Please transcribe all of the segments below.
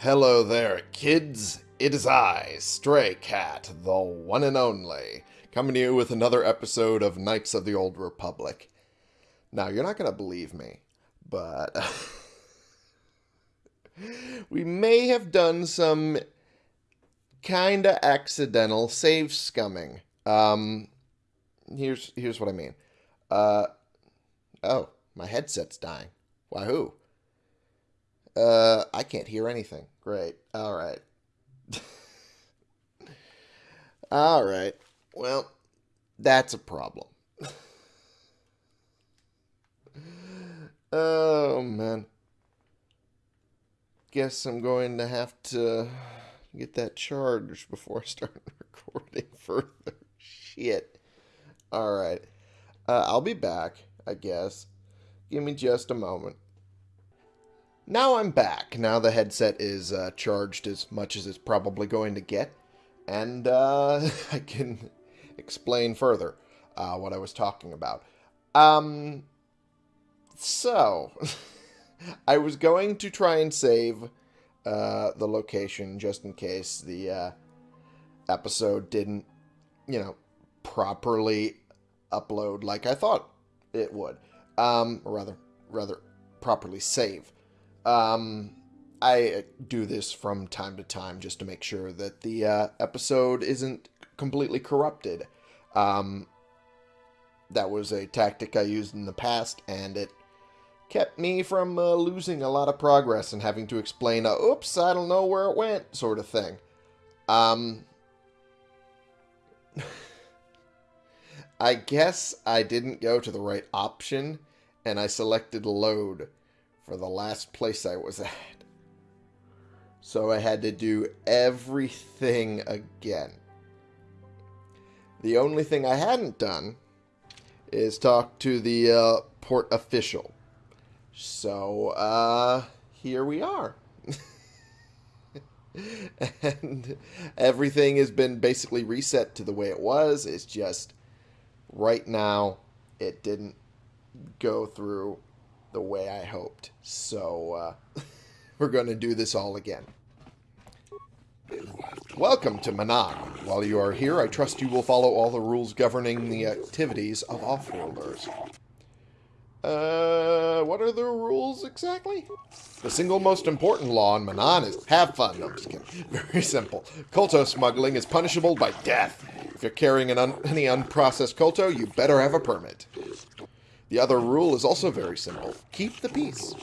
Hello there, kids. It is I, Stray Cat, the one and only, coming to you with another episode of Knights of the Old Republic. Now, you're not going to believe me, but we may have done some kind of accidental save scumming. Um, here's here's what I mean. Uh, oh, my headset's dying. Wahoo! Uh, I can't hear anything. Great. All right. All right. Well, that's a problem. oh, man. Guess I'm going to have to get that charged before I start recording further. Shit. All right. Uh, I'll be back, I guess. Give me just a moment. Now I'm back. Now the headset is uh, charged as much as it's probably going to get. And uh, I can explain further uh, what I was talking about. Um, so, I was going to try and save uh, the location just in case the uh, episode didn't, you know, properly upload like I thought it would. Um, or rather, rather properly save. Um, I do this from time to time just to make sure that the uh, episode isn't completely corrupted. Um, that was a tactic I used in the past, and it kept me from uh, losing a lot of progress and having to explain a oops, I don't know where it went sort of thing. Um, I guess I didn't go to the right option, and I selected load for the last place I was at. So I had to do everything again. The only thing I hadn't done is talk to the uh, port official. So, uh, here we are. and everything has been basically reset to the way it was. It's just right now it didn't go through the way I hoped. So uh, we're going to do this all again. Welcome to Manaan. While you are here, I trust you will follow all the rules governing the activities of offworlders. Uh, what are the rules exactly? The single most important law in Manaan is have fun. No, I'm just kidding. Very simple. Kolto smuggling is punishable by death. If you're carrying an un any unprocessed Kolto, you better have a permit. The other rule is also very simple. Keep the peace.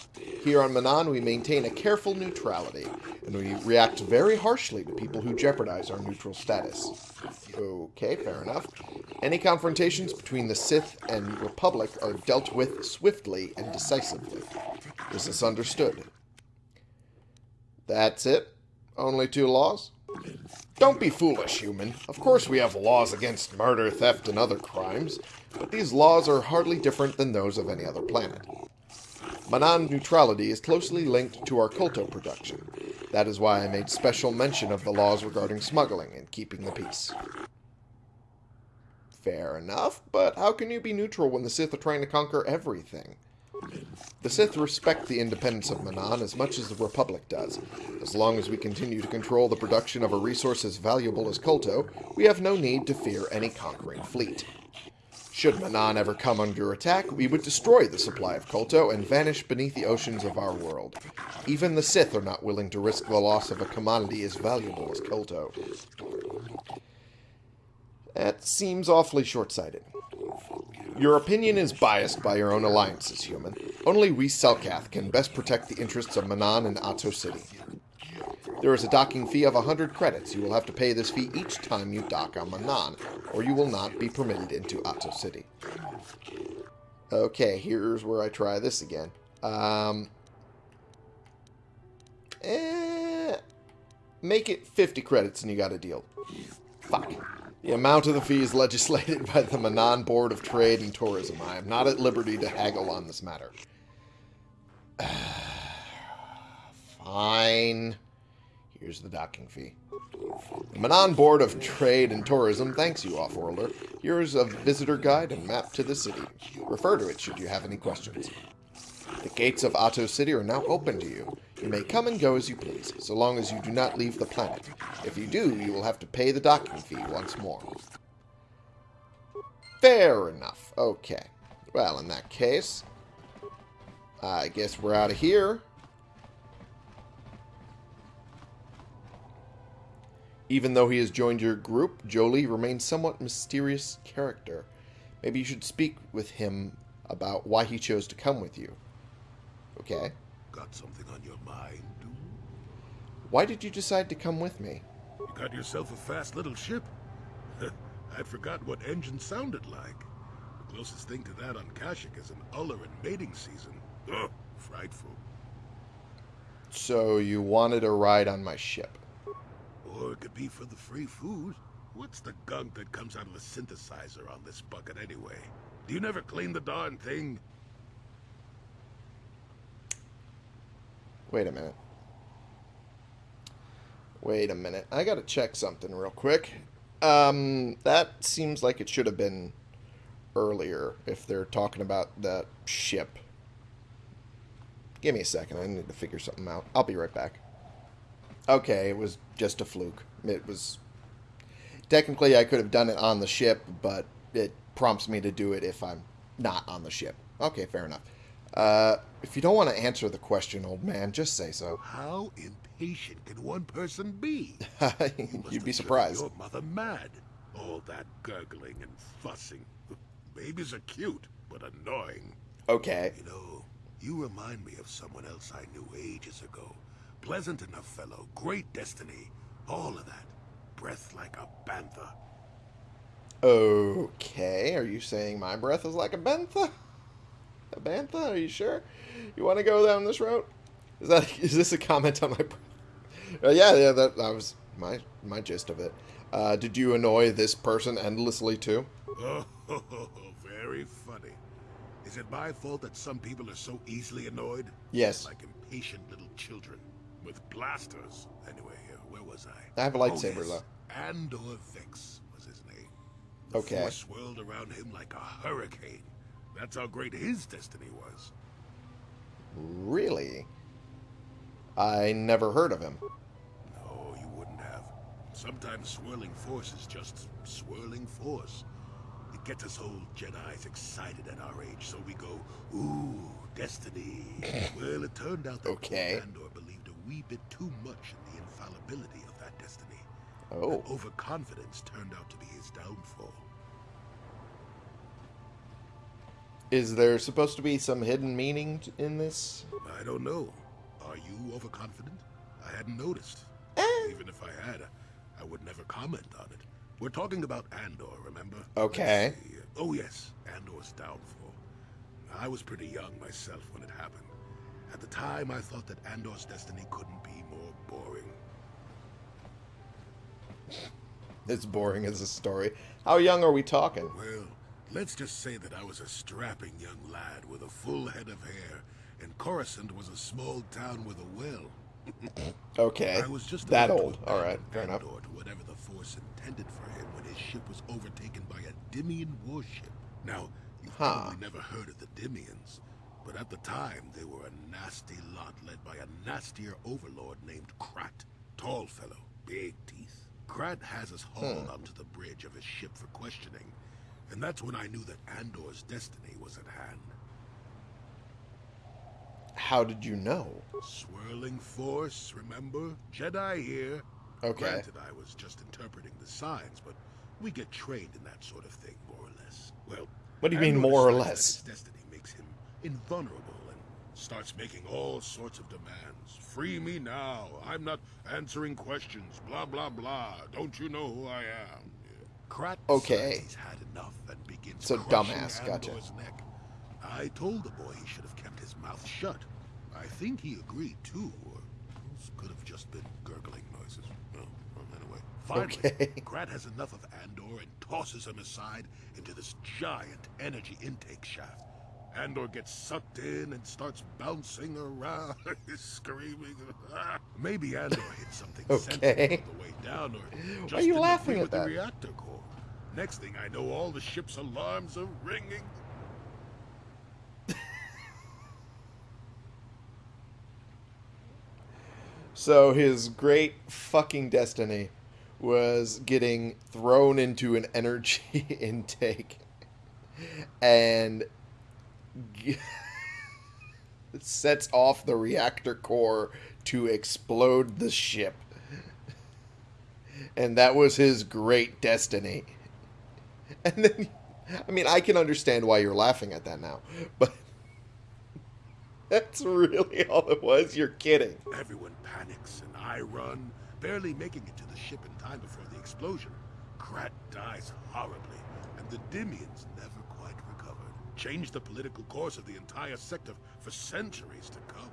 Here on Manaan, we maintain a careful neutrality, and we react very harshly to people who jeopardize our neutral status. Okay, fair enough. Any confrontations between the Sith and Republic are dealt with swiftly and decisively. This is this understood? That's it? Only two laws? Don't be foolish, human. Of course we have laws against murder, theft, and other crimes, but these laws are hardly different than those of any other planet. Manaan neutrality is closely linked to our Kolto production. That is why I made special mention of the laws regarding smuggling and keeping the peace. Fair enough, but how can you be neutral when the Sith are trying to conquer everything? The Sith respect the independence of Manaan as much as the Republic does. As long as we continue to control the production of a resource as valuable as Kolto, we have no need to fear any conquering fleet. Should Manaan ever come under attack, we would destroy the supply of Kolto and vanish beneath the oceans of our world. Even the Sith are not willing to risk the loss of a commodity as valuable as Kolto. That seems awfully short-sighted. Your opinion is biased by your own alliances, human. Only we Selkath can best protect the interests of Manaan and Ahto City. There is a docking fee of 100 credits. You will have to pay this fee each time you dock on Manaan, or you will not be permitted into Ahto City. Okay, here's where I try this again. Um, eh, make it 50 credits and you got a deal. Fuck. The amount of the fee is legislated by the Manaan Board of Trade and Tourism. I am not at liberty to haggle on this matter. Fine. Here's the docking fee. The Manaan Board of Trade and Tourism thanks you, Offworlder. Here's a visitor guide and map to the city. Refer to it should you have any questions. The gates of Ahto City are now open to you. You may come and go as you please, so long as you do not leave the planet. If you do, you will have to pay the docking fee once more. Fair enough. Okay. Well, in that case, I guess we're out of here. Even though he has joined your group, Jolee remains somewhat mysterious character. Maybe you should speak with him about why he chose to come with you. Okay. Got something on your mind, dude? Why did you decide to come with me? You got yourself a fast little ship? I'd forgotten what engine sounded like. The closest thing to that on Kashyyyk is an Ulleran mating season. Ugh, frightful. So you wanted a ride on my ship? It could be for the free food. What's the gunk that comes out of the synthesizer on this bucket anyway? Do you never clean the darn thing? Wait a minute. Wait a minute. I gotta check something real quick. Um, that seems like it should have been earlier if they're talking about that ship. Give me a second. I need to figure something out. I'll be right back. Okay, it was just a fluke. It was... Technically, I could have done it on the ship, but it prompts me to do it if I'm not on the ship. Okay, fair enough. Uh, if you don't want to answer the question, old man, just say so. How impatient can one person be? You'd be surprised. Your mother mad. All that gurgling and fussing. Babies are cute, but annoying. Okay. You know, you remind me of someone else I knew ages ago. Pleasant enough fellow, great destiny, all of that. Breath like a bantha. Okay, are you saying my breath is like a bantha? A bantha? Are you sure? You want to go down this route? Is that is this a comment on my breath? Uh, yeah, yeah, that, that was my my gist of it. Uh, did you annoy this person endlessly too? Oh, very funny. Is it my fault that some people are so easily annoyed? Yes. Like impatient little children with blasters. Anyway, uh, where was I? I have a lightsaber oh, yes. though. Andor Vex was his name. The Okay. Force swirled around him like a hurricane. That's how great his destiny was. Really? I never heard of him. No, you wouldn't have. Sometimes swirling force is just swirling force. It gets us old Jedi's excited at our age, so we go, ooh, destiny. well, it turned out that Okay. Andor believed a wee bit too much in the infallibility of that destiny. Oh. That overconfidence turned out to be his downfall. Is there supposed to be some hidden meaning in this? I don't know. Are you overconfident? I hadn't noticed. Eh. Even if I had, I would never comment on it. We're talking about Andor, remember? Okay. Oh, yes, Andor's downfall. I was pretty young myself when it happened. At the time, I thought that Andor's destiny couldn't be more boring. It's boring as a story. How young are we talking? Well, let's just say that I was a strapping young lad with a full head of hair, and Coruscant was a small town with a well. Okay. I was just that old. All right, fair enough. To whatever the Force intended for him when his ship was overtaken by a Dimian warship. Now, you've Huh. probably never heard of the Dimians, but at the time they were a nasty lot led by a nastier overlord named Krat. Tall fellow, big teeth. Krat has us hauled hmm. onto the bridge of his ship for questioning, and that's when I knew that Andor's destiny was at hand. How did you know? Swirling force, remember? Jedi here. Okay. Granted, I was just interpreting the signs, but we get trained in that sort of thing, more or less. Well, What do you mean, more or less? Destiny invulnerable and starts making all sorts of demands. Free me now. I'm not answering questions. Blah blah blah. Don't you know who I am? Krat Okay. decides he's had enough and begins So dumbass, gotcha. Neck. I told the boy he should have kept his mouth shut. I think he agreed too, or could have just been gurgling noises. Well, well, anyway. Finally, Okay. Krat has enough of Andor and tosses him aside into this giant energy intake shaft. Andor gets sucked in and starts bouncing around, screaming. Maybe Andor hit something sensitive Okay. on the way down, or Why just are you laughing at with the reactor core. Next thing I know, all the ship's alarms are ringing. So his great fucking destiny was getting thrown into an energy intake and sets off the reactor core to explode the ship. And that was his great destiny. And then, I mean, I can understand why you're laughing at that now, but that's really all it was. You're kidding. Everyone panics, and I run, barely making it to the ship in time before the explosion. Krat dies horribly, and the Dimians never Changed the political course of the entire sector for centuries to come.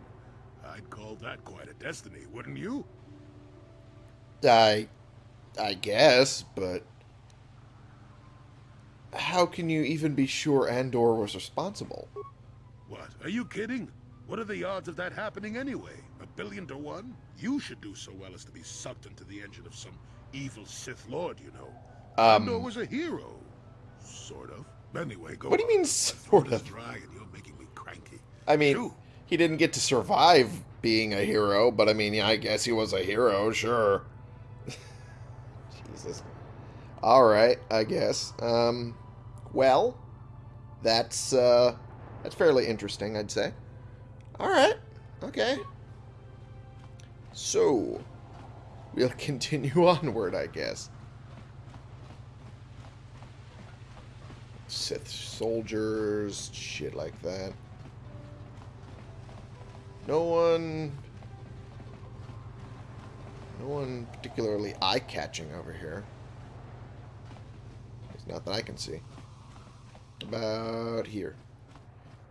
I'd call that quite a destiny, wouldn't you? I, I guess, but how can you even be sure Andor was responsible? What? Are you kidding? What are the odds of that happening anyway? A billion to one? You should do so well as to be sucked into the engine of some evil Sith Lord, you know. Um, Andor was a hero. Sort of. Anyway, go What do you mean, sort of? dry and you're making me cranky. I mean, Shoo. he didn't get to survive being a hero, but I mean, yeah, I guess he was a hero, sure. Jesus. All right, I guess. Um, well, that's uh, that's fairly interesting, I'd say. All right, okay. So, we'll continue onward, I guess. Sith soldiers, shit like that. No one. No one particularly eye catching over here. It's not that I can see. About here.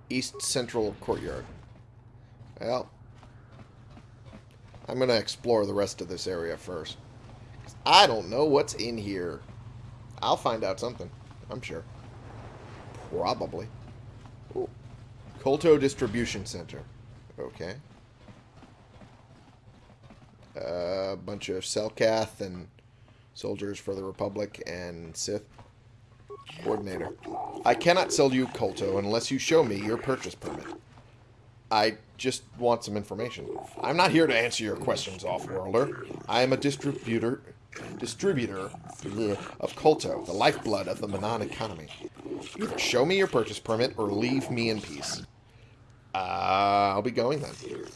East Central Courtyard. Well, I'm going to explore the rest of this area first. I don't know what's in here. I'll find out something. I'm sure. Probably. Ooh. Kolto Distribution Center. Okay. A bunch of Selkath and soldiers for the Republic and Sith. Coordinator. I cannot sell you Kolto unless you show me your purchase permit. I just want some information. I'm not here to answer your questions, off-worlder. I am a distributor distributor of Kolto, the lifeblood of the Manaan economy. Either show me your purchase permit or leave me in peace. Uh, I'll be going then.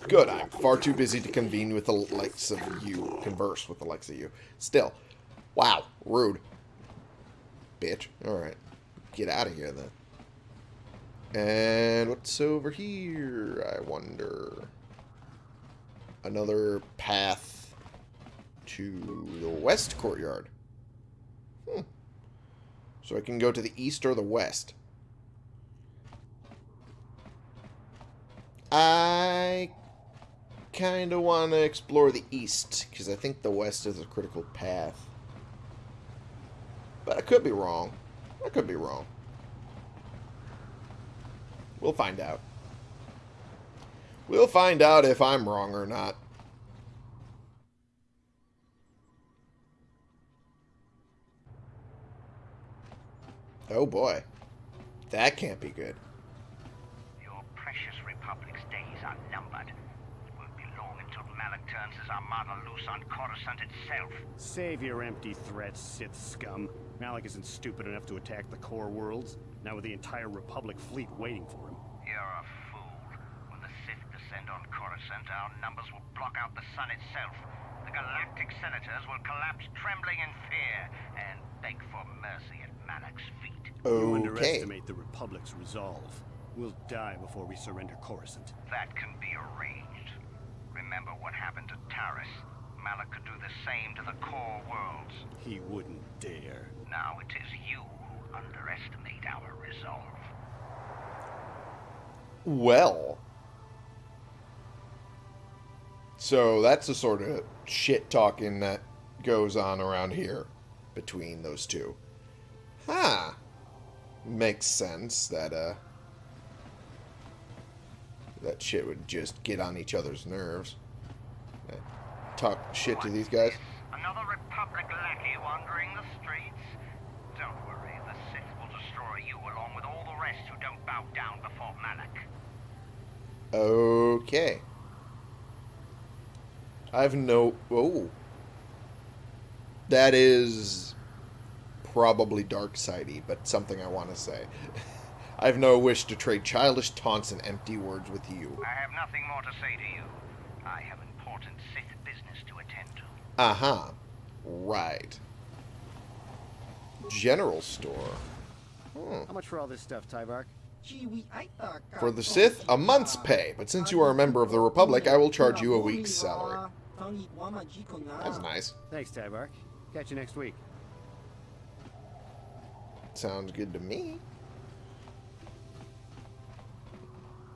Good, I'm far too busy to convene with the likes of you, converse with the likes of you. Still, wow, rude. Bitch. Alright, get out of here then. And what's over here, I wonder? Another path to the west courtyard. Hmm. So I can go to the east or the west. I kind of want to explore the east, because I think the west is a critical path. But I could be wrong. I could be wrong. We'll find out. We'll find out if I'm wrong or not. Oh boy. That can't be good. Your precious Republic's days are numbered. It won't be long until Malak turns his armada loose on Coruscant itself. Save your empty threats, Sith scum. Malak isn't stupid enough to attack the core worlds, now with the entire Republic fleet waiting for him. You're a fool. When the Sith descend on Coruscant, our numbers will block out the sun itself. The galactic senators will collapse trembling in fear and beg for mercy at Malak's feet. You underestimate the Republic's resolve. We'll die before we surrender Coruscant. That can be arranged. Remember what happened to Taris. Malak could do the same to the core worlds. He wouldn't dare. Now it is you who underestimate our resolve. Well. So that's the sort of shit talking that goes on around here between those two. Huh. Makes sense that, uh. That shit would just get on each other's nerves. Uh, Talk shit to these guys. Another Republic lackey wandering the streets? Don't worry, the Sith will destroy you along with all the rest who don't bow down before Malak. Okay. I have no... Oh. That is probably dark sidey, but something I want to say. I have no wish to trade childish taunts and empty words with you. I have nothing more to say to you. I have important Sith business to attend to. Uh-huh. Right. General store. Hmm. How much for all this stuff, Tyvark? For the Sith, a month's pay, but since you are a member of the Republic, I will charge you a week's salary. That's nice. Thanks, Tyvark. Catch you next week. Sounds good to me.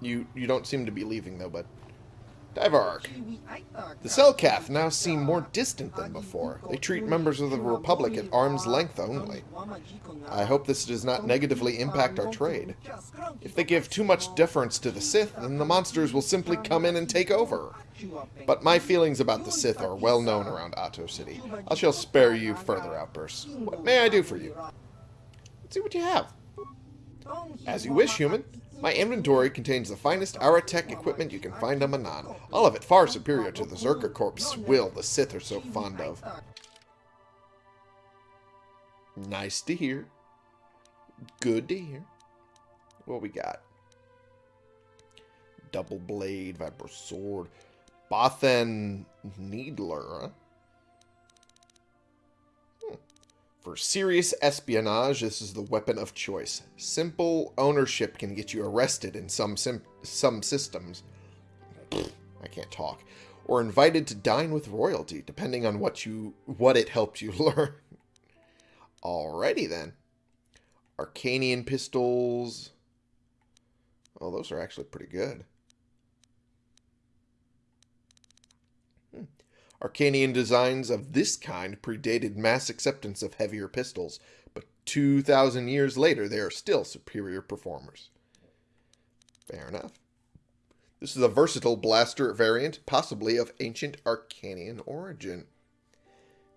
You you don't seem to be leaving though, but Tyvark. The Selkath now seem more distant than before. They treat members of the Republic at arm's length only. I hope this does not negatively impact our trade. If they give too much deference to the Sith, then the monsters will simply come in and take over. But my feelings about the Sith are well known around Ahto City. I shall spare you further outbursts. What may I do for you? Let's see what you have. As you wish, human. My inventory contains the finest Aratech equipment you can find on Manaan. All of it far superior to the Czerka Corp's swill the Sith are so fond of. Nice to hear. Good to hear. What we got? Double blade, Viper sword. Bothan Needler, huh? For serious espionage, this is the weapon of choice. Simple ownership can get you arrested in some some systems. I can't talk. Or invited to dine with royalty, depending on what you what it helped you learn. Alrighty then. Arkanian pistols. Oh, those are actually pretty good. Arkanian designs of this kind predated mass acceptance of heavier pistols, but 2,000 years later they are still superior performers. Fair enough. This is a versatile blaster variant, possibly of ancient Arkanian origin.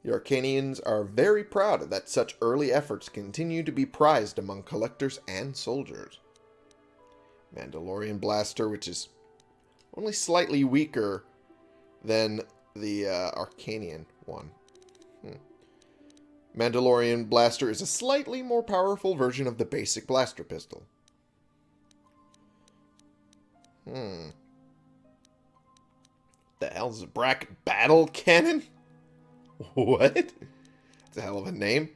The Arkanians are very proud that such early efforts continue to be prized among collectors and soldiers. Mandalorian Blaster, which is only slightly weaker than the uh, Arkanian one. Hmm. Mandalorian Blaster is a slightly more powerful version of the basic blaster pistol. Hmm. The hell's a bracket battle cannon? What? That's a hell of a name.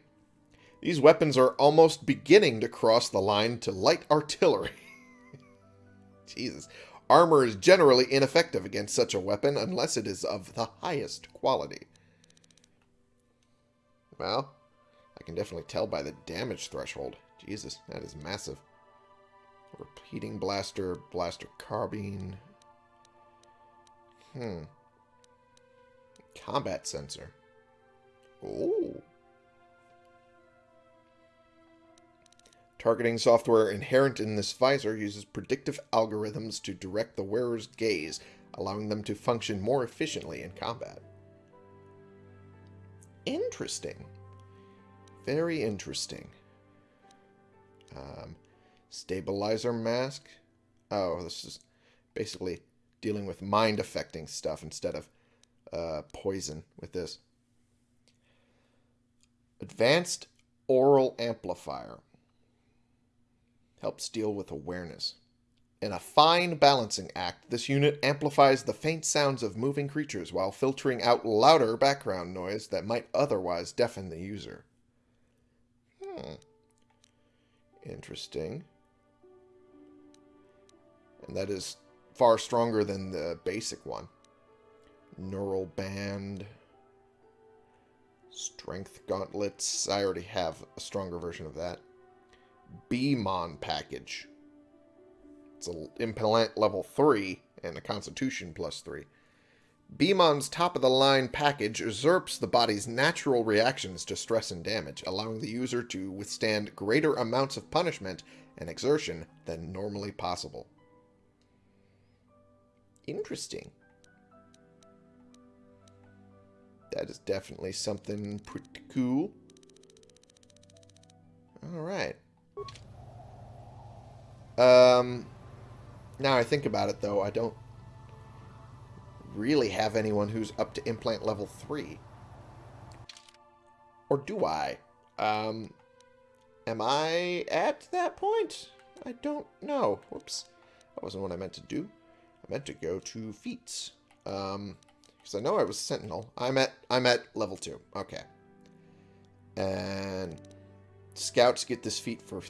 These weapons are almost beginning to cross the line to light artillery. Jesus. Armor is generally ineffective against such a weapon unless it is of the highest quality. Well, I can definitely tell by the damage threshold. Jesus, that is massive. Repeating blaster, blaster carbine. Hmm. Combat sensor. Oh. Targeting software inherent in this visor uses predictive algorithms to direct the wearer's gaze, allowing them to function more efficiently in combat. Interesting. Very interesting. Um, stabilizer mask. Oh, this is basically dealing with mind-affecting stuff instead of uh, poison with this. Advanced Aural Amplifier helps deal with awareness. In a fine balancing act, this unit amplifies the faint sounds of moving creatures while filtering out louder background noise that might otherwise deafen the user. Hmm. Interesting. And that is far stronger than the basic one. Neural band. Strength gauntlets. I already have a stronger version of that. BMON package. It's an implant level 3 and a constitution plus 3. BMON's top-of-the-line package usurps the body's natural reactions to stress and damage, allowing the user to withstand greater amounts of punishment and exertion than normally possible. Interesting. That is definitely something pretty cool. Alright. Um, now I think about it, though, I don't really have anyone who's up to implant level 3. Or do I? Um, am I at that point? I don't know. Whoops. That wasn't what I meant to do. I meant to go to feats. Um, because I know I was Sentinel. I'm at I'm at level 2. Okay. And scouts get this feat for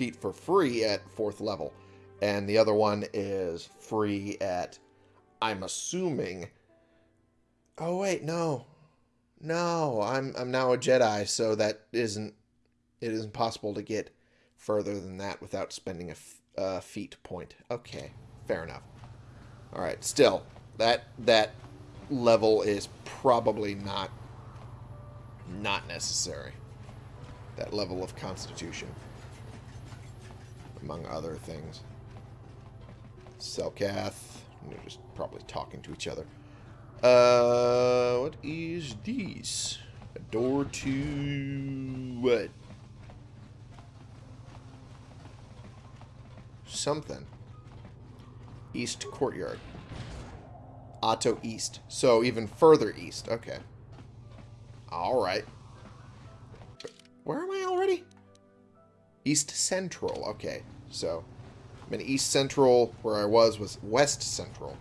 feat for free at fourth level. And the other one is free at I'm assuming Oh wait, no. No, I'm I'm now a Jedi, so that isn't it isn't possible to get further than that without spending a uh, feat point. Okay, fair enough. All right, still that that level is probably not not necessary. That level of constitution, among other things. Selkath, they're just probably talking to each other. Uh, what is this? A door to what? Something. East Courtyard. Ahto East. So even further east. Okay. Alright. Where am I? East Central. Okay. So, I'm in East Central. Where I was was West Central.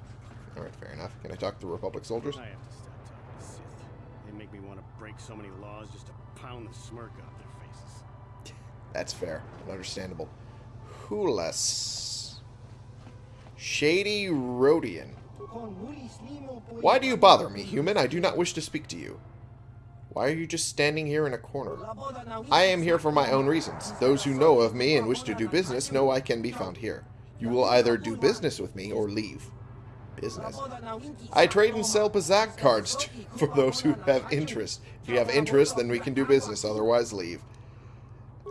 Alright, fair enough. Can I talk to the Republic soldiers? I have to stop talking to Sith. They make me want to break so many laws just to pound the smirk off their faces. That's fair and understandable. Hulas. Shady Rodian. Why do you bother me, human? I do not wish to speak to you. Why are you just standing here in a corner? I am here for my own reasons. Those who know of me and wish to do business know I can be found here. You will either do business with me or leave. Business. I trade and sell Pazaak cards to, for those who have interest. If you have interest, then we can do business. Otherwise, leave.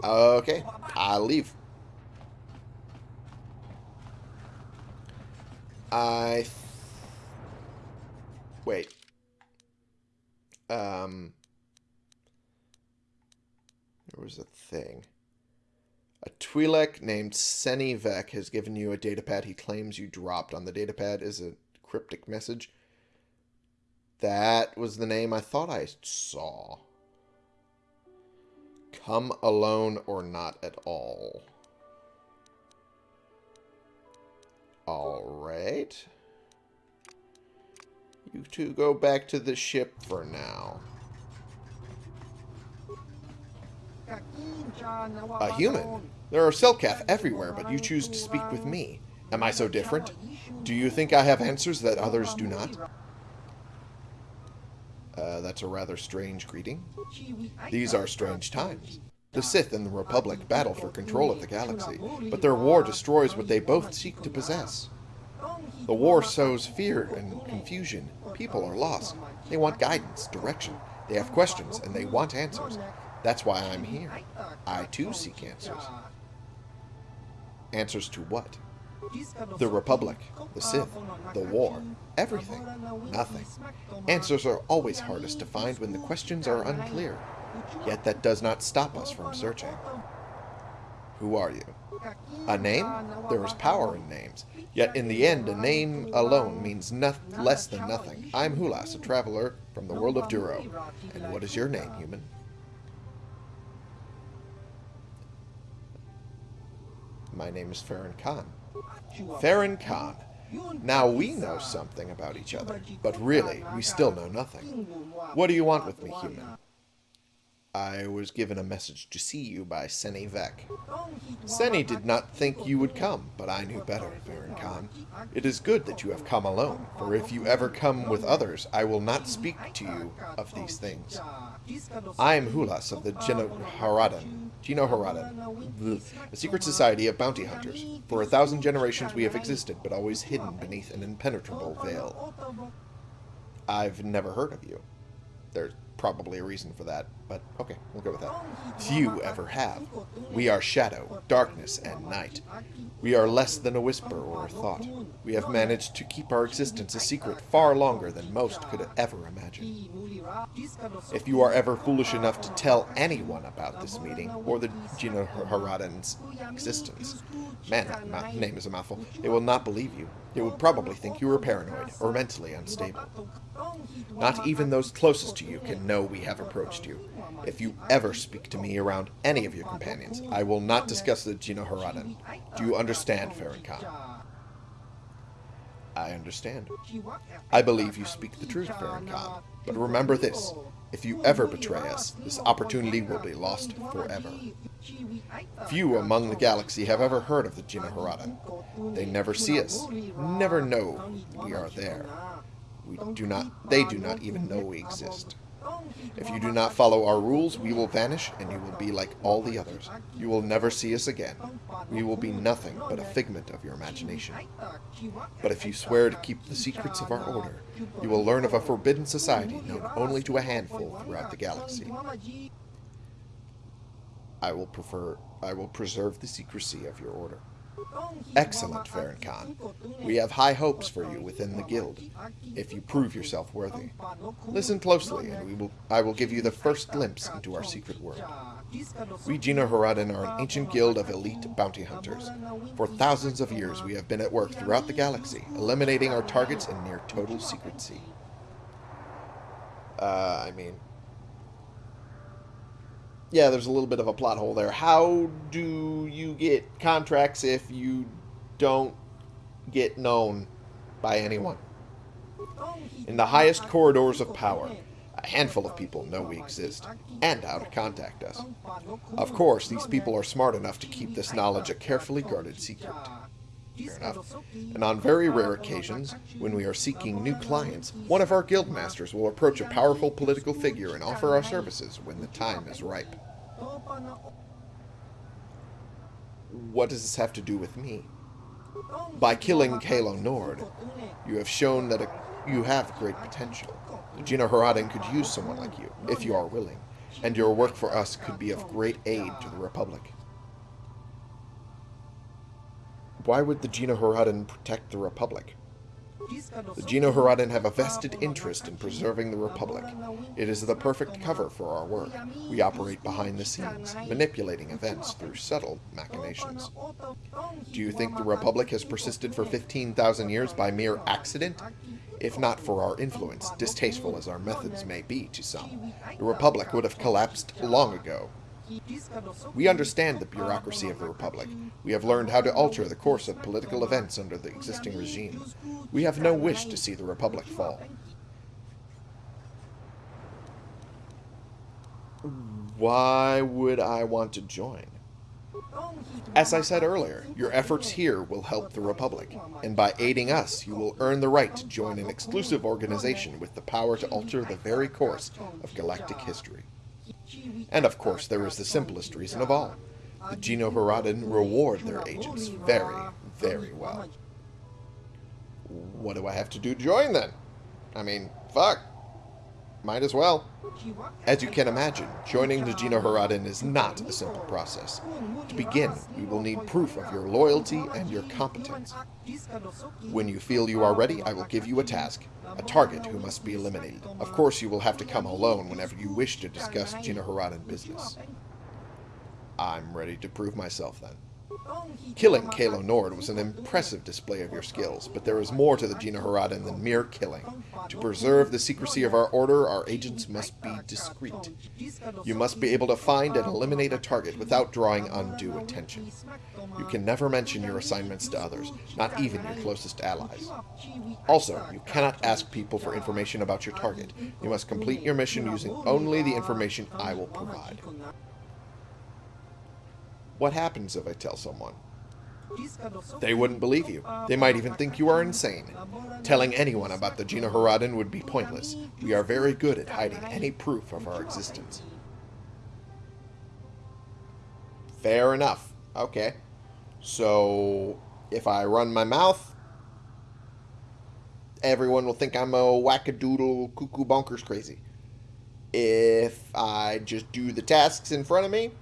Okay, I'll leave. I... Wait. Um... There was a thing. A Twi'lek named Senni Vek has given you a datapad he claims you dropped. On the datapad is a cryptic message. That was the name I thought I saw. Come alone or not at all. Alright. You two go back to the ship for now. A human? There are Selkath everywhere, but you choose to speak with me. Am I so different? Do you think I have answers that others do not? Uh, that's a rather strange greeting. These are strange times. The Sith and the Republic battle for control of the galaxy, but their war destroys what they both seek to possess. The war sows fear and confusion. People are lost. They want guidance, direction. They have questions, and they want answers. That's why I'm here. I too seek answers. Answers to what? The Republic, the Sith, the war, everything, nothing. Answers are always hardest to find when the questions are unclear. Yet that does not stop us from searching. Who are you? A name? There is power in names. Yet in the end, a name alone means less than nothing. I'm Hulas, a traveler from the world of Duro. And what is your name, human? My name is Farron Khan. Farron Khan. Now we know something about each other, but really, we still know nothing. What do you want with me, human? I was given a message to see you by Senni Vek. Seni did not think you would come, but I knew better, Farron Khan. It is good that you have come alone, for if you ever come with others, I will not speak to you of these things. I am Hulas of the Geno Haradan. Haradan. A secret society of bounty hunters. For a thousand generations we have existed, but always hidden beneath an impenetrable veil. I've never heard of you. There's probably a reason for that, but okay, we'll go with that. Few ever have. We are shadow, darkness, and night. We are less than a whisper or a thought. We have managed to keep our existence a secret far longer than most could ever imagine. If you are ever foolish enough to tell anyone about this meeting, or the GenoHaradan's existence, man, that name is a mouthful, they will not believe you. They would probably think you are paranoid or mentally unstable. Not even those closest to you can know we have approached you. If you ever speak to me around any of your companions, I will not discuss the Haradan. Do you understand, Farron Khan? I understand. I believe you speak the truth, Farron Khan. But remember this. If you ever betray us, this opportunity will be lost forever. Few among the galaxy have ever heard of the GenoHaradan. They never see us, never know we are there. We do not, they do not even know we exist. If you do not follow our rules, we will vanish and you will be like all the others. You will never see us again. We will be nothing but a figment of your imagination. But if you swear to keep the secrets of our order, you will learn of a forbidden society known only to a handful throughout the galaxy. I will prefer I will preserve the secrecy of your order. Excellent, Farron Khan. We have high hopes for you within the guild, if you prove yourself worthy. Listen closely, and we will, I will give you the first glimpse into our secret world. We GenoHaradan are an ancient guild of elite bounty hunters. For thousands of years, we have been at work throughout the galaxy, eliminating our targets in near total secrecy. Uh, I mean, yeah, there's a little bit of a plot hole there. How do you get contracts if you don't get known by anyone? In the highest corridors of power, a handful of people know we exist and how to contact us. Of course, these people are smart enough to keep this knowledge a carefully guarded secret. Fair enough. And on very rare occasions, when we are seeking new clients, one of our guild masters will approach a powerful political figure and offer our services when the time is ripe. What does this have to do with me? By killing Calo Nord, you have shown that a, you have great potential. GenoHaradan could use someone like you, if you are willing, and your work for us could be of great aid to the Republic. Why would the GenoHaradan protect the Republic? The GenoHaradan have a vested interest in preserving the Republic. It is the perfect cover for our work. We operate behind the scenes, manipulating events through subtle machinations. Do you think the Republic has persisted for 15,000 years by mere accident? If not for our influence, distasteful as our methods may be to some, the Republic would have collapsed long ago. We understand the bureaucracy of the Republic. We have learned how to alter the course of political events under the existing regime. We have no wish to see the Republic fall. Why would I want to join? As I said earlier, your efforts here will help the Republic, and by aiding us, you will earn the right to join an exclusive organization with the power to alter the very course of galactic history. And of course, there is the simplest reason of all. The GenoHaradan reward their agents very, very well. What do I have to do to join then? I mean, fuck. Might as well. As you can imagine, joining the GenoHaradan is not a simple process. To begin, we will need proof of your loyalty and your competence. When you feel you are ready, I will give you a task, a target who must be eliminated. Of course, you will have to come alone whenever you wish to discuss GenoHaradan business. I'm ready to prove myself then. Killing Calo Nord was an impressive display of your skills, but there is more to the GenoHaradan than mere killing. To preserve the secrecy of our order, our agents must be discreet. You must be able to find and eliminate a target without drawing undue attention. You can never mention your assignments to others, not even your closest allies. Also, you cannot ask people for information about your target. You must complete your mission using only the information I will provide. What happens if I tell someone? They wouldn't believe you. They might even think you are insane. Telling anyone about the GenoHaradan would be pointless. We are very good at hiding any proof of our existence. Fair enough. Okay. So, if I run my mouth, everyone will think I'm a wackadoodle cuckoo bonkers crazy. If I just do the tasks in front of me,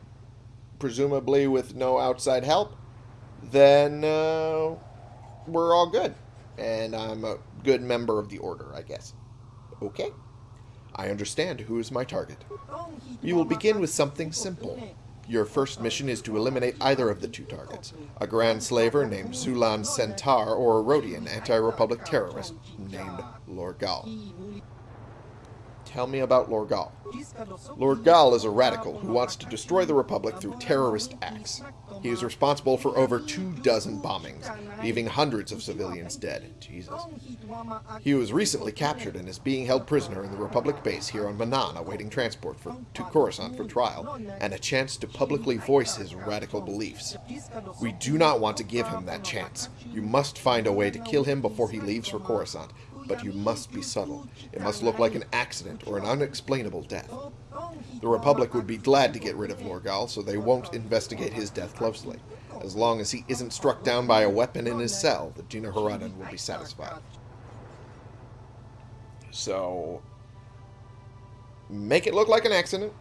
presumably with no outside help, then uh, we're all good. And I'm a good member of the Order, I guess. Okay. I understand who is my target. We will begin with something simple. Your first mission is to eliminate either of the two targets. A Grand Slaver named Zuulan Sentar or a Rodian anti-Republic terrorist named Lorgal. Tell me about Lorgal. Lorgal is a radical who wants to destroy the Republic through terrorist acts. He is responsible for over two dozen bombings, leaving hundreds of civilians dead. Jesus. He was recently captured and is being held prisoner in the Republic base here on Manaan, awaiting transport for, to Coruscant for trial, and a chance to publicly voice his radical beliefs. We do not want to give him that chance. You must find a way to kill him before he leaves for Coruscant, but you must be subtle. It must look like an accident or an unexplainable death. The Republic would be glad to get rid of Lorgal, so they won't investigate his death closely. As long as he isn't struck down by a weapon in his cell, the GenoHaradan will be satisfied. So, make it look like an accident,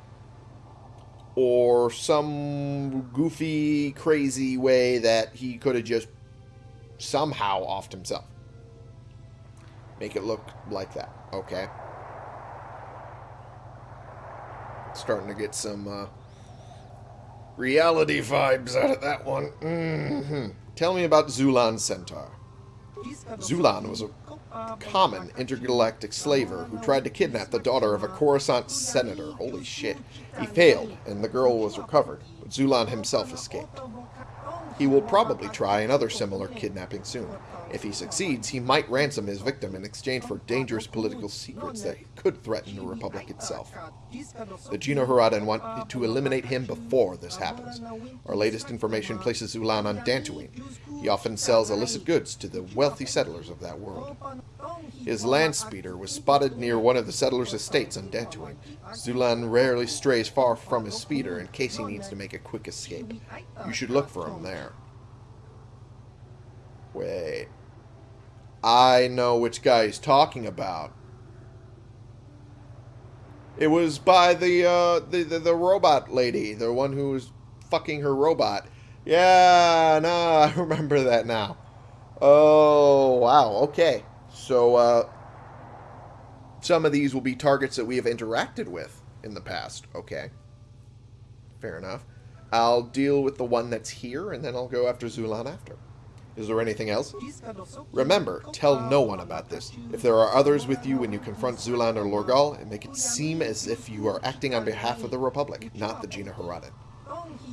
or some goofy, crazy way that he could have just somehow offed himself. Make it look like that, okay? Starting to get some uh, reality vibes out of that one. Mm-hmm. Tell me about Zuulan Sentar. Zuulan was a common intergalactic slaver who tried to kidnap the daughter of a Coruscant senator. Holy shit. He failed, and the girl was recovered, but Zuulan himself escaped. He will probably try another similar kidnapping soon. If he succeeds, he might ransom his victim in exchange for dangerous political secrets that could threaten the Republic itself. The GenoHaradan want to eliminate him before this happens. Our latest information places Zuulan on Dantooine. He often sells illicit goods to the wealthy settlers of that world. His land speeder was spotted near one of the settlers' estates on Dantooine. Zuulan rarely strays far from his speeder in case he needs to make a quick escape. You should look for him there. Wait. I know which guy he's talking about. It was by the, uh, the, the, the robot lady, the one who was fucking her robot. Yeah, no, I remember that now. Oh, wow, okay. So, uh, some of these will be targets that we have interacted with in the past. Okay. Fair enough. I'll deal with the one that's here, and then I'll go after Zuulan after. Is there anything else? Remember, tell no one about this. If there are others with you when you confront Zuulan or Lorgal, and make it seem as if you are acting on behalf of the Republic, not the GenoHaradan.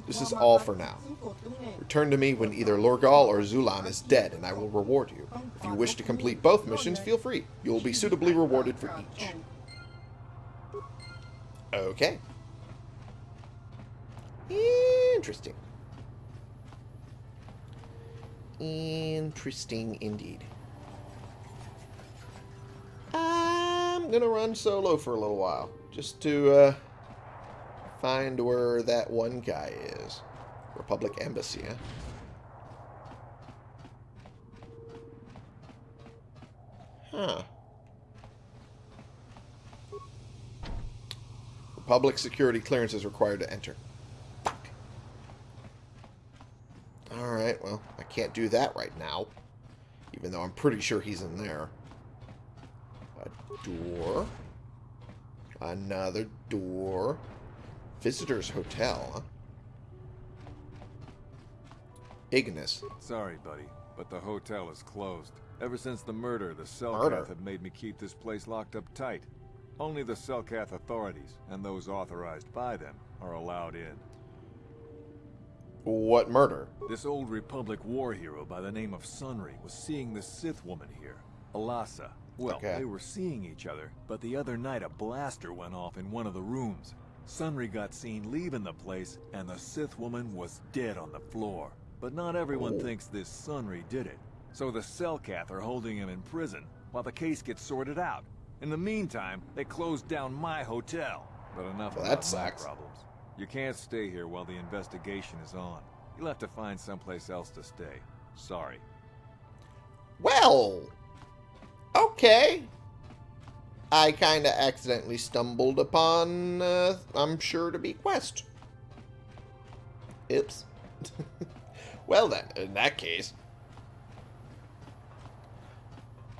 This is all for now. Return to me when either Lorgal or Zuulan is dead, and I will reward you. If you wish to complete both missions, feel free. You will be suitably rewarded for each. Okay. Interesting. Interesting indeed. I'm gonna run solo for a little while, just to uh, find where that one guy is. Republic Embassy, huh? Huh. Republic security clearance is required to enter. Alright, well, I can't do that right now. Even though I'm pretty sure he's in there. A door. Another door. Visitor's Hotel, huh? Ignis. Sorry, buddy, but the hotel is closed. Ever since the murder, the? Selkath have made me keep this place locked up tight. Only the Selkath authorities, and those authorized by them, are allowed in. What murder? This old Republic war hero by the name of Sunry was seeing the Sith woman here, Elassa. Well, Okay. they were seeing each other, but the other night a blaster went off in one of the rooms. Sunry got seen leaving the place, and the Sith woman was dead on the floor. But not everyone Oh. thinks this Sunry did it. So the Selkath are holding him in prison, while the case gets sorted out. In the meantime, they closed down my hotel. But enough Well, that sucks. problems. You can't stay here while the investigation is on. You'll have to find someplace else to stay. Sorry. Well, okay. I kind of accidentally stumbled upon, uh, I'm sure to be quest. Oops. well then, in that case,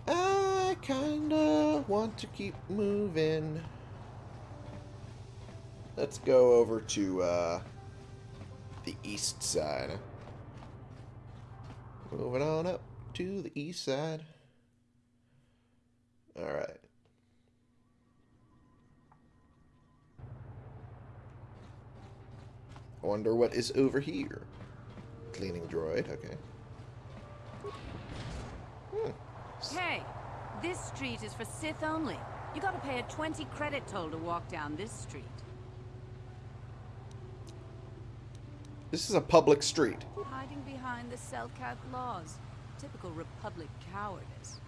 I kinda want to keep moving. Let's go over to uh, the east side. Moving on up to the east side. Alright. I wonder what is over here. Cleaning droid, okay. Hmm. Hey, this street is for Sith only. You gotta pay a 20 credit toll to walk down this street. This is a public street. Hiding behind the Selkath laws. Typical Republic cowardice.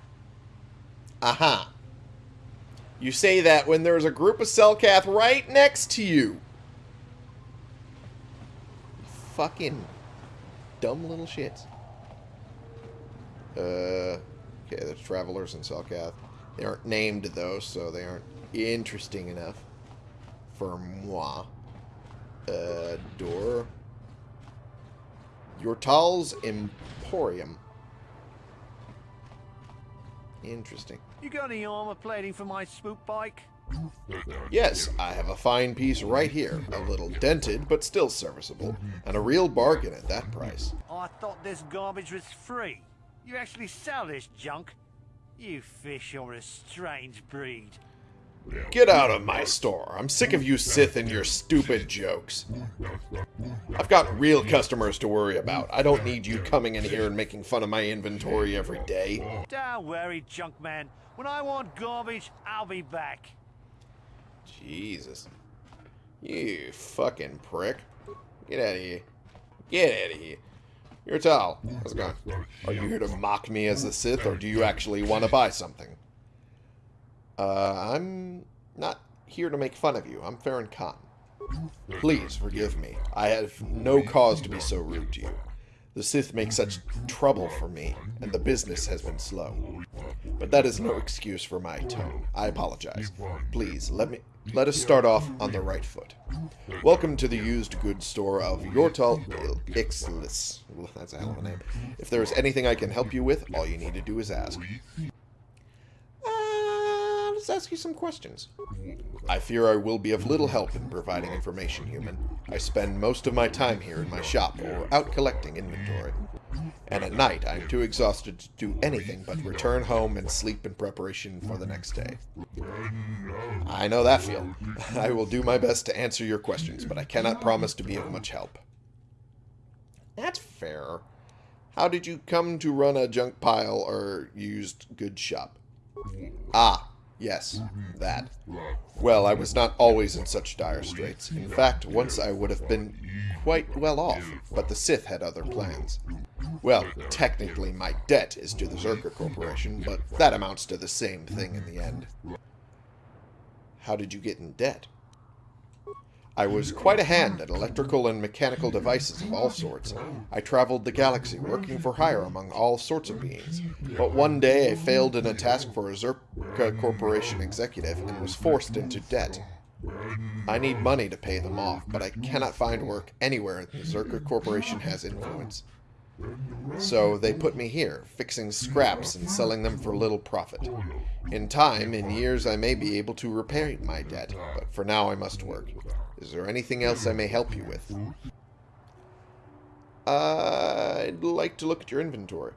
Aha. You say that when there's a group of Selkath right next to you. Fucking dumb little shits. Uh, okay, there's travelers in Selkath. They aren't named, though, so they aren't interesting enough for moi. Uh, door. Yortal's Emporium. Interesting. You got any armor plating for my swoop bike? Yes, I have a fine piece right here. A little dented, but still serviceable. And a real bargain at that price. I thought this garbage was free. You actually sell this junk? You fish are a strange breed. Get out of my store. I'm sick of you Sith and your stupid jokes. I've got real customers to worry about. I don't need you coming in here and making fun of my inventory every day. Don't worry, junk man. When I want garbage, I'll be back. Jesus. You fucking prick. Get out of here. Get out of here. Yortal. How's it going? Are you here to mock me as a Sith, or do you actually want to buy something? Uh, I'm not here to make fun of you. I'm Farron Khan. Please forgive me. I have no cause to be so rude to you. The Sith make such trouble for me, and the business has been slow. But that is no excuse for my tone. I apologize. Please, let me let us start off on the right foot. Welcome to the used goods store of Yortal Ixlis. That's a hell of a name. If there is anything I can help you with, all you need to do is ask. Let's ask you some questions. I fear I will be of little help in providing information, human. I spend most of my time here in my shop or out collecting inventory. And at night, I am too exhausted to do anything but return home and sleep in preparation for the next day. I know that feel. I will do my best to answer your questions, but I cannot promise to be of much help. That's fair. How did you come to run a junk pile or used goods shop? Ah, yes, mm-hmm. that. Well, I was not always in such dire straits. In fact, once I would have been quite well off, but the Sith had other plans. Well, technically my debt is to the Czerka Corporation, but that amounts to the same thing in the end. How did you get in debt? I was quite a hand at electrical and mechanical devices of all sorts. I traveled the galaxy working for hire among all sorts of beings. But one day I failed in a task for a Czerka Corporation executive and was forced into debt. I need money to pay them off, but I cannot find work anywhere the Czerka Corporation has influence. So they put me here, fixing scraps and selling them for little profit. In time, in years, I may be able to repay my debt, but for now I must work. Is there anything else I may help you with? I'd like to look at your inventory.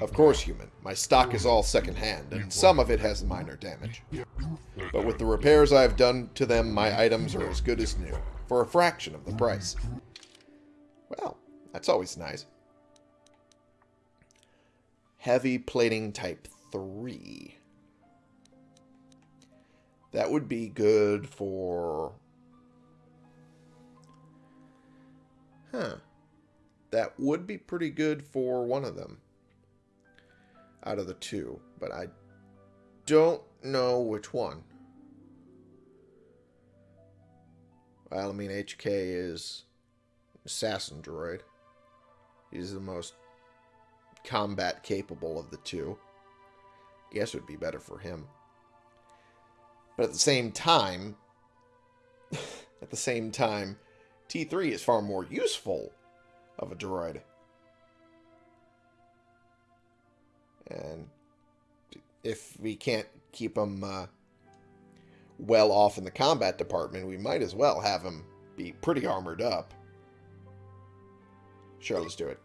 Of course, human. My stock is all second-hand, and some of it has minor damage. But with the repairs I have done to them, my items are as good as new, for a fraction of the price. Well, that's always nice. Heavy plating type 3. That would be good for... Huh. That would be pretty good for one of them. Out of the two. But I don't know which one. Well, I mean, HK is assassin droid. He's the most combat capable of the two. Guess it would be better for him. But at the same time, at the same time, T3 is far more useful of a droid. And if we can't keep him uh, well off in the combat department, we might as well have him be pretty armored up. Sure, let's do it.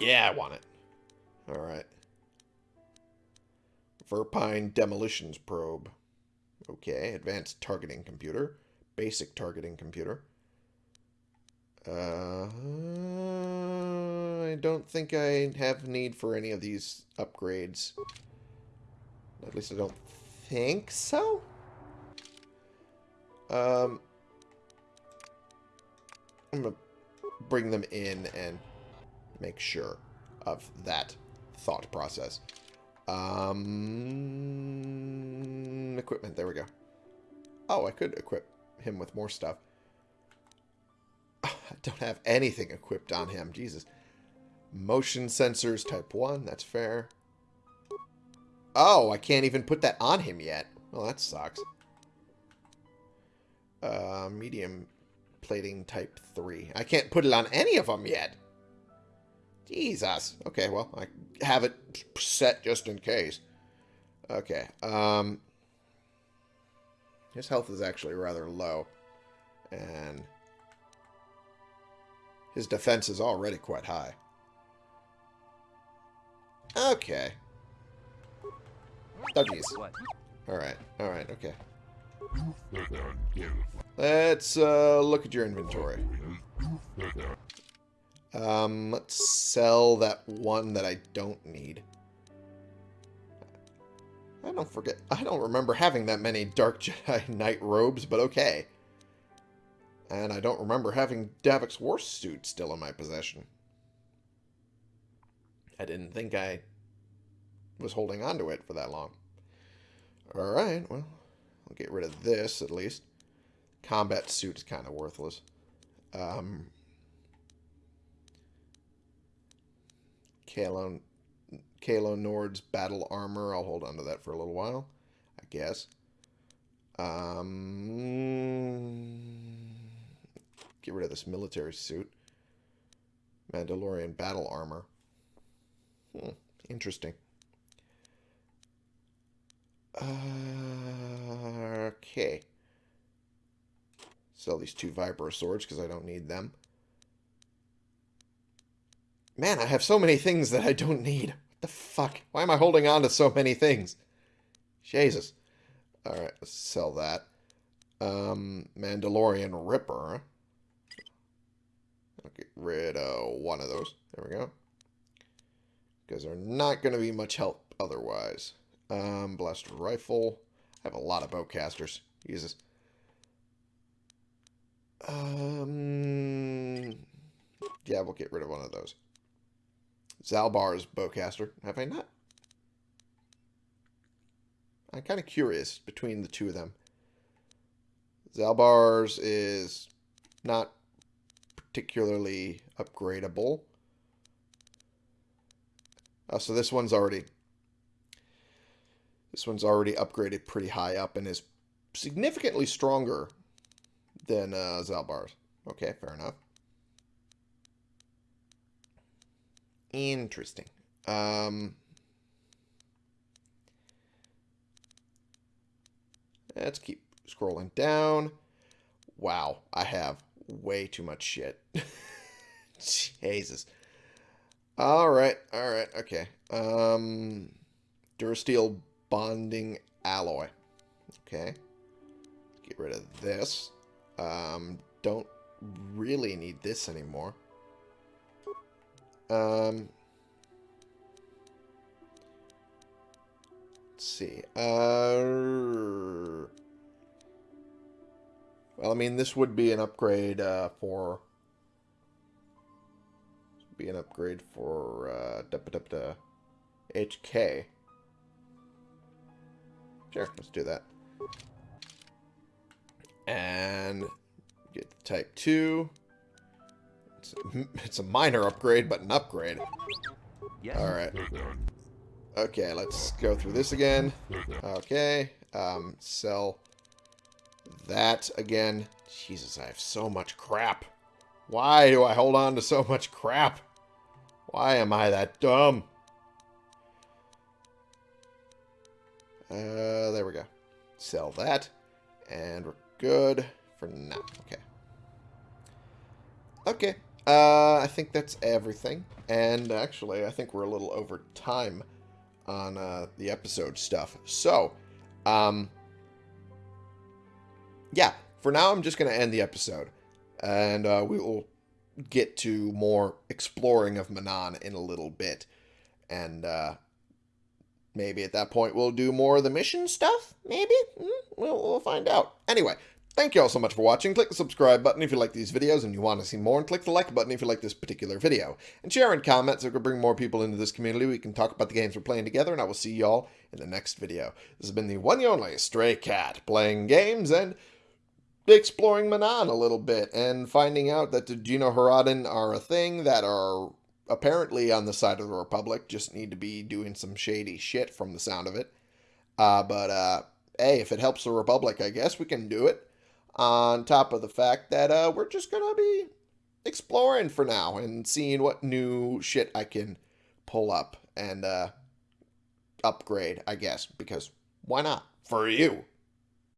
Yeah, I want it. Alright. Verpine Demolitions Probe. Okay, advanced targeting computer. Basic targeting computer. Uh, I don't think I have need for any of these upgrades. At least I don't think so. Um, I'm going to bring them in and make sure of that thought process. Um, equipment, there we go. Oh, I could equip him with more stuff. Don't have anything equipped on him, Jesus. Motion sensors type 1, that's fair. Oh, I can't even put that on him yet. Well, that sucks. Uh, medium plating type 3. I can't put it on any of them yet. Jesus. Okay, well, I have it set just in case. Okay. Um, his health is actually rather low. And his defense is already quite high. Okay. Oh, jeez. Alright, alright, okay. Let's uh, look at your inventory. Um, let's sell that one that I don't need. I don't forget. I don't remember having that many Dark Jedi Knight robes, but okay. And I don't remember having Davik's war suit still in my possession. I didn't think I was holding on to it for that long. Alright, well, I'll get rid of this at least. Combat suit is kind of worthless. Um, Calo, Calo Nord's battle armor. I'll hold on to that for a little while, I guess. Um, get rid of this military suit. Mandalorian battle armor. Hmm, interesting. Uh, okay. Sell these two Vibro swords because I don't need them. Man, I have so many things that I don't need. What the fuck? Why am I holding on to so many things? Jesus. Alright, let's sell that. Um, Mandalorian Ripper. I'll get rid of one of those. There we go. Because they're not going to be much help otherwise. Um, Blaster Rifle. I have a lot of bowcasters. Jesus. Um, yeah, we'll get rid of one of those. Zaalbar's bowcaster. Have I not? I'm kind of curious between the two of them. Zaalbar's is not particularly upgradable. Oh, so this one's already... This one's already upgraded pretty high up and is significantly stronger than uh, Zaalbar's. Okay, fair enough. Interesting. Um, let's keep scrolling down. Wow, I have way too much shit. Jesus. All right, all right, okay. Um, Durasteel bonding alloy. Okay. Get rid of this. Um, don't really need this anymore. Um, let's see. Uh, well, I mean, this would be an upgrade uh, for be an upgrade for uh, da -da -da HK. Sure, let's do that. And get type 2. It's a, it's a minor upgrade, but an upgrade. Yes. Alright. Okay, let's go through this again. Okay. Um, sell that again. Jesus, I have so much crap. Why do I hold on to so much crap? Why am I that dumb? Uh, there we go. Sell that. And we're good for now. Okay. Okay. Uh, I think that's everything. And actually, I think we're a little over time on uh, the episode stuff. So, um, yeah, for now, I'm just going to end the episode. And uh, we will get to more exploring of Manaan in a little bit. And uh, maybe at that point, we'll do more of the mission stuff? Maybe? Mm, we'll, we'll find out. Anyway, Thank you all so much for watching. Click the subscribe button if you like these videos and you want to see more, and click the like button if you like this particular video. And share and comment so we can bring more people into this community. We can talk about the games we're playing together, and I will see y'all in the next video. This has been the one and only Stray Cat, playing games and exploring Manaan a little bit, and finding out that the GenoHaradan are a thing that are apparently on the side of the Republic, just need to be doing some shady shit from the sound of it. Uh, but, uh, hey, if it helps the Republic, I guess we can do it on top of the fact that uh, we're just to be exploring for now and seeing what new shit I can pull up and uh, upgrade, I guess, because why not? For you.